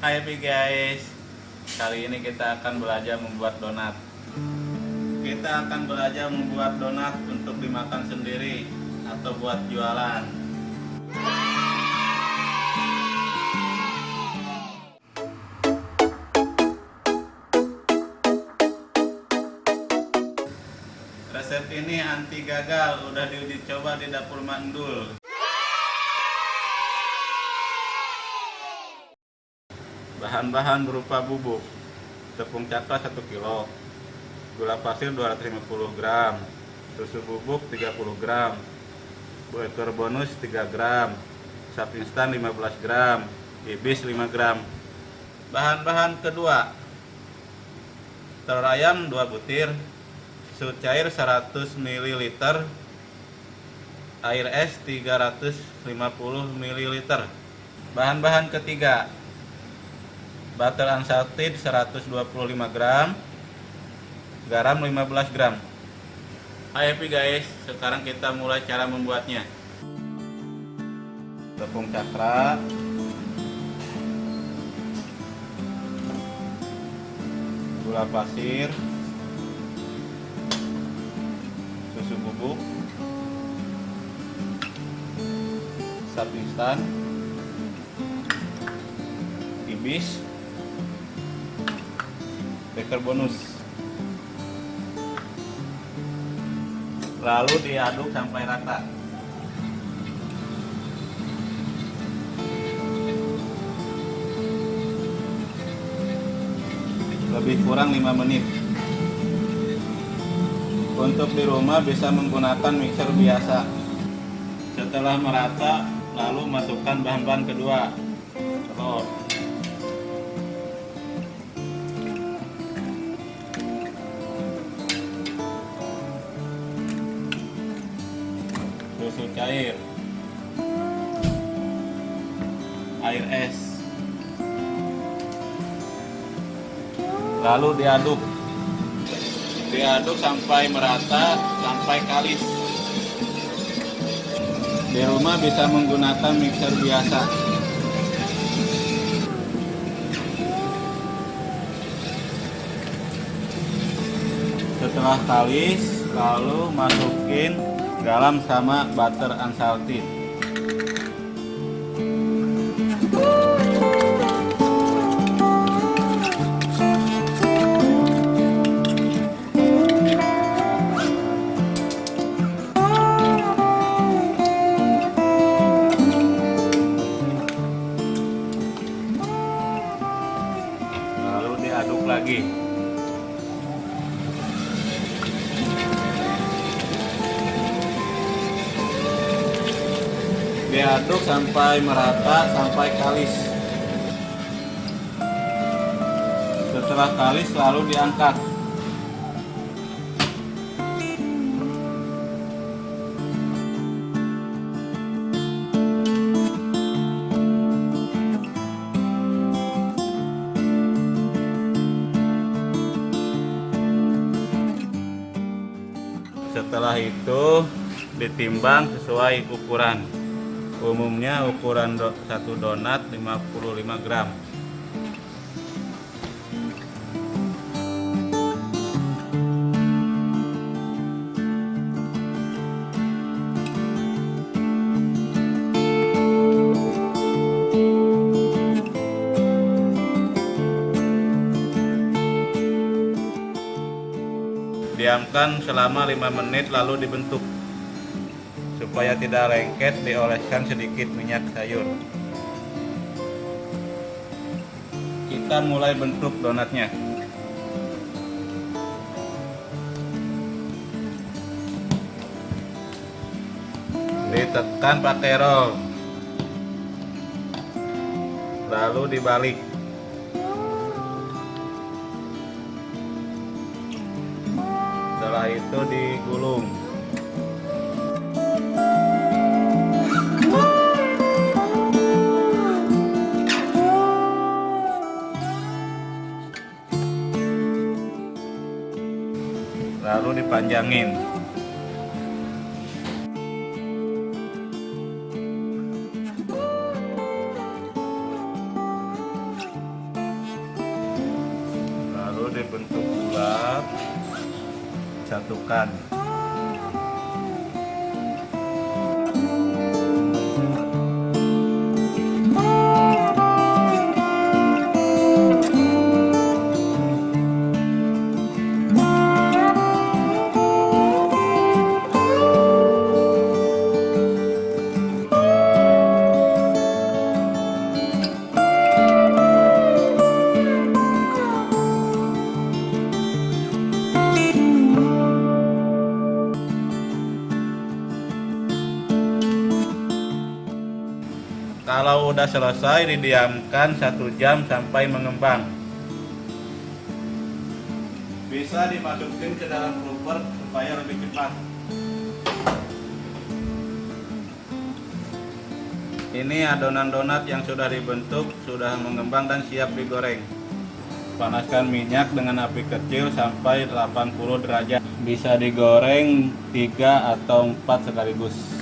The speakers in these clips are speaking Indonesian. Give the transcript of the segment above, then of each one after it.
Hai guys, kali ini kita akan belajar membuat donat. Kita akan belajar membuat donat untuk dimakan sendiri atau buat jualan. Resep ini anti gagal, udah diuji coba di dapur mandul. Bahan-bahan berupa bubuk Tepung cakra 1 kg Gula pasir 250 gram Susu bubuk 30 gram Butter bonus 3 gram Sap instan 15 gram Ibis 5 gram. Bahan-bahan kedua Telur ayam 2 butir Susu cair 100 ml Air es 350 ml Bahan-bahan ketiga butter unsalted 125 gram. Garam 15 gram. Hai happy guys. Sekarang kita mulai cara membuatnya. Tepung cakra. Gula pasir. Susu bubuk. Sap instan. Ibis baker bonus. Lalu diaduk sampai rata. Lebih kurang 5 menit. Untuk di rumah bisa menggunakan mixer biasa. Setelah merata lalu masukkan bahan-bahan kedua. Telur cair air es. Lalu diaduk. Diaduk sampai merata sampai kalis. Di rumah bisa menggunakan mixer biasa. Setelah kalis lalu masukin garam sama butter unsalted lalu diaduk lagi diaduk sampai merata sampai kalis. Setelah kalis lalu diangkat. Setelah itu ditimbang sesuai ukuran umumnya ukuran do, satu donat 55 gram. Diamkan selama 5 menit lalu dibentuk supaya tidak lengket dioleskan sedikit minyak sayur. Kita mulai bentuk donatnya. Ditekan pakai roll. Lalu dibalik. Setelah itu digulung lalu dipanjangin. Lalu dibentuk bulat disatukan Kalau udah selesai didiamkan satu jam sampai mengembang. Bisa dimasukin ke dalam blooper supaya lebih cepat. Ini adonan donat yang sudah dibentuk, sudah mengembang dan siap digoreng. Panaskan minyak dengan api kecil sampai 80 derajat. Bisa digoreng 3 atau 4 sekaligus.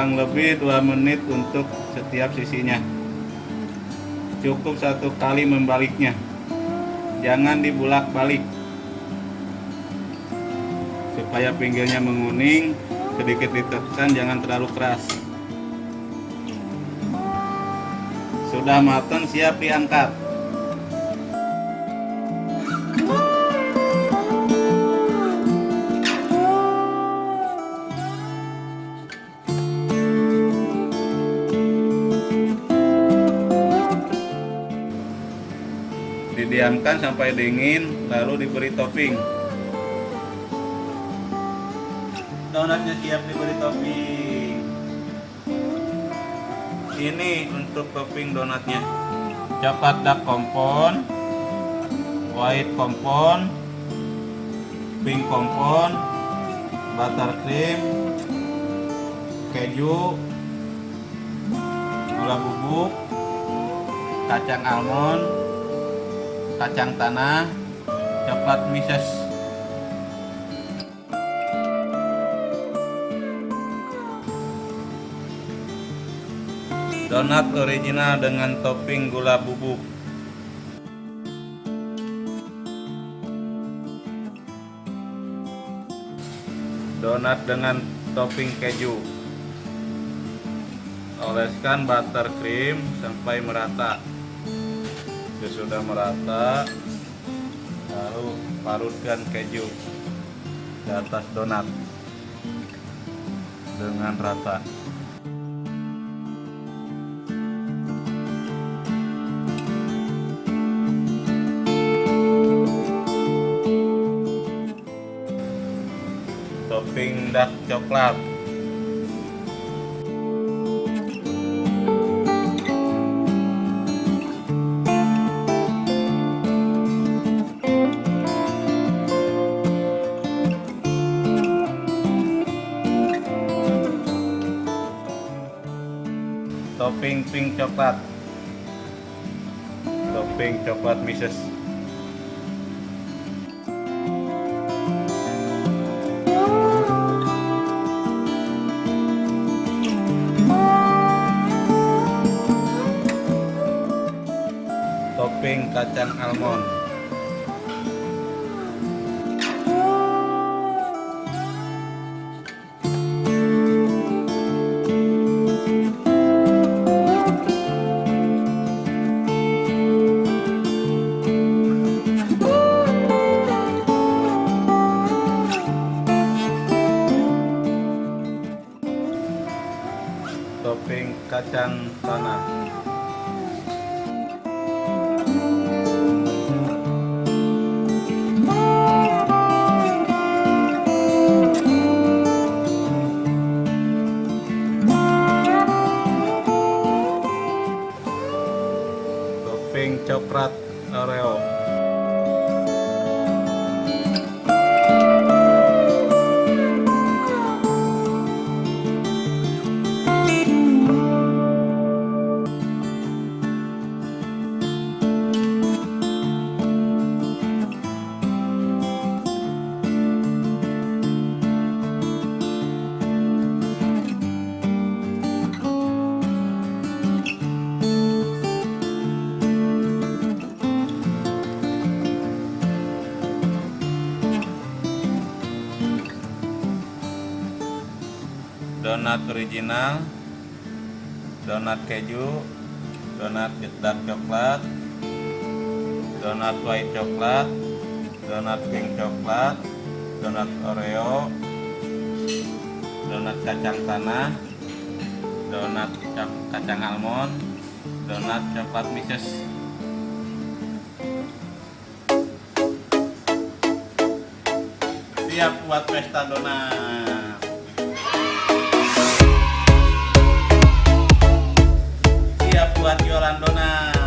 Kurang lebih 2 menit untuk setiap sisinya. Cukup satu kali membaliknya. Jangan dibulak balik supaya pinggirnya menguning sedikit ditekan jangan terlalu keras. Sudah matang siap diangkat didiamkan sampai dingin lalu diberi topping. Donatnya siap diberi topping. Ini untuk topping donatnya. Coklat dark kompon white kompon pink kompon buttercream keju gula bubuk kacang almond kacang tanah, coklat mises. Donat original dengan topping gula bubuk. Donat dengan topping keju. Oleskan buttercream sampai merata sudah merata lalu parutkan keju di atas donat dengan rata. Topping dark coklat topping pink coklat topping coklat mises topping kacang almond donat original donat keju donat dark coklat donat white coklat donat pink coklat donat oreo donat kacang tanah donat kacang almond donat coklat mixes siap buat pesta donat jualan donat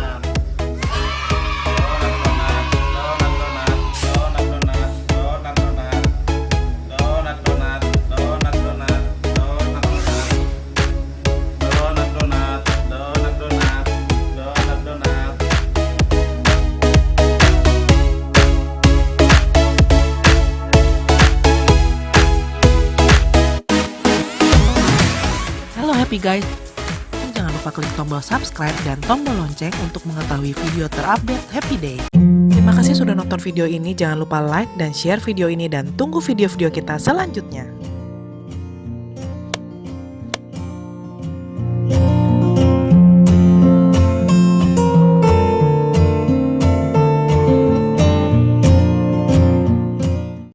happy guys. Klik tombol subscribe dan tombol lonceng untuk mengetahui video terupdate Happy Day. Terima kasih sudah nonton video ini, jangan lupa like dan share video ini dan tunggu video-video kita selanjutnya.